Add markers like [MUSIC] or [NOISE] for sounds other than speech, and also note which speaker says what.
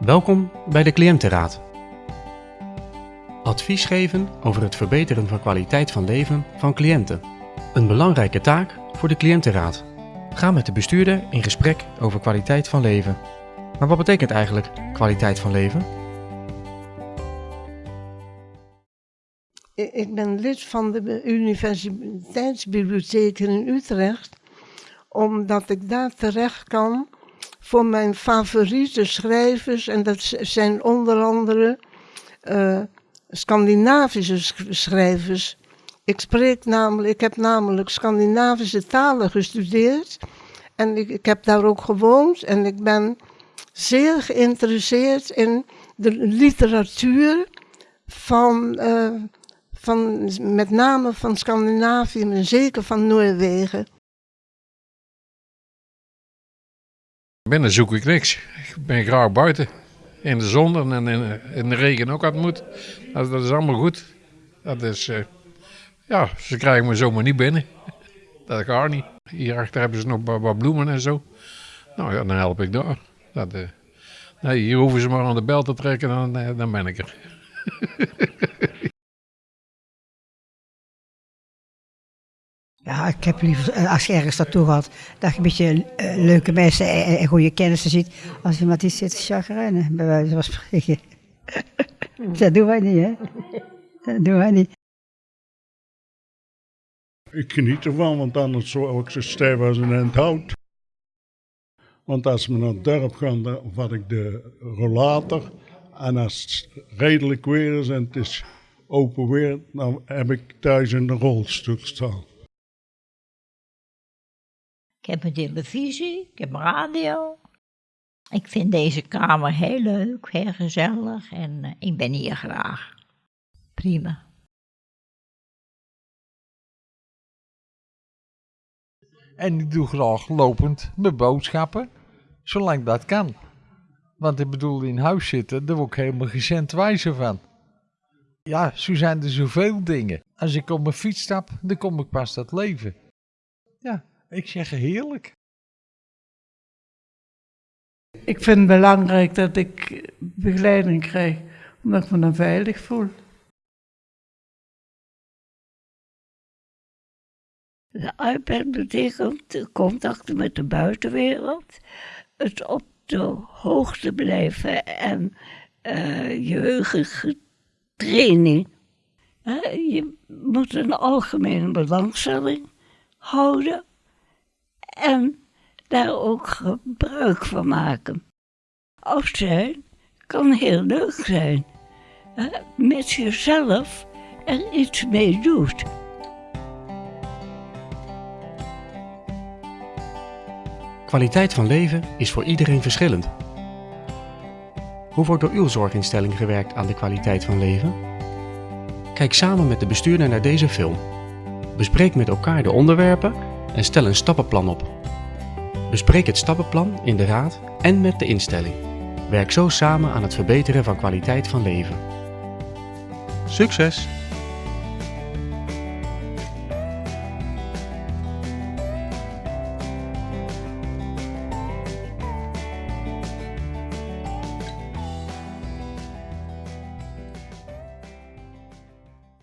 Speaker 1: Welkom bij de Cliëntenraad. Advies geven over het verbeteren van kwaliteit van leven van cliënten. Een belangrijke taak voor de Cliëntenraad. Ga met de bestuurder in gesprek over kwaliteit van leven. Maar wat betekent eigenlijk kwaliteit van leven?
Speaker 2: Ik ben lid van de Universiteitsbibliotheek in Utrecht, omdat ik daar terecht kan voor mijn favoriete schrijvers. En dat zijn onder andere eh, Scandinavische sch- schrijvers. Ik, spreek namelijk, ik heb namelijk Scandinavische talen gestudeerd. En ik, heb daar ook gewoond. En ik ben zeer geïnteresseerd in de literatuur van, eh, van met name van Scandinavië, maar zeker van Noorwegen.
Speaker 3: Binnen zoek ik niks. Ik ben graag buiten. In de zon en in, de regen ook het moet. Dat, is allemaal goed. Dat is, eh, ja, ze krijgen me zomaar niet binnen. Dat gaat niet. Hierachter hebben ze nog wat, bloemen en zo. Nou ja, dan help ik daar. Dat, eh, hier hoeven ze maar aan de bel te trekken, dan, eh, dan ben ik er. [LAUGHS]
Speaker 4: Ja, ik heb liever, eh, als je ergens naartoe gaat, dat je een beetje eh, leuke mensen en, goede kennissen ziet. Als iemand die zit te chagrijnen, bij wijze van spreken. [LAUGHS] dat doen wij niet, hè? Dat doen wij niet.
Speaker 5: Ik geniet ervan, want anders zou ik zo stijf als een end hout. Want als we naar het dorp gaan, dan vat ik de rollator. En als het redelijk weer is en het is open weer, dan heb ik thuis de rolstoel staan.
Speaker 6: Ik heb een televisie, ik heb radio. Ik vind deze kamer heel leuk, heel gezellig en eh, ik ben hier graag. Prima.
Speaker 7: En ik doe graag lopend mijn boodschappen, zolang dat kan. Want ik bedoel, in huis zitten, daar word ik helemaal geen cent wijzer van. Ja, zo zijn er zoveel dingen. Als ik op mijn fiets stap, dan kom ik pas tot leven. Ja, ik zeg heerlijk.
Speaker 8: Ik vind het belangrijk dat ik begeleiding krijg, omdat ik me dan veilig voel.
Speaker 9: De iPad betekent de contacten met de buitenwereld, het op de hoogte blijven en eh geheugentraining. Hè, je moet een algemene belangstelling houden en daar ook gebruik van maken. Afzijn kan heel leuk zijn, hè, mits je zelf er iets mee doet.
Speaker 1: Kwaliteit van leven is voor iedereen verschillend. Hoe wordt door uw zorginstelling gewerkt aan de kwaliteit van leven? Kijk samen met de bestuurder naar deze film. Bespreek met elkaar de onderwerpen en stel een stappenplan op. Bespreek het stappenplan in de raad en met de instelling. Werk zo samen aan het verbeteren van kwaliteit van leven. Succes!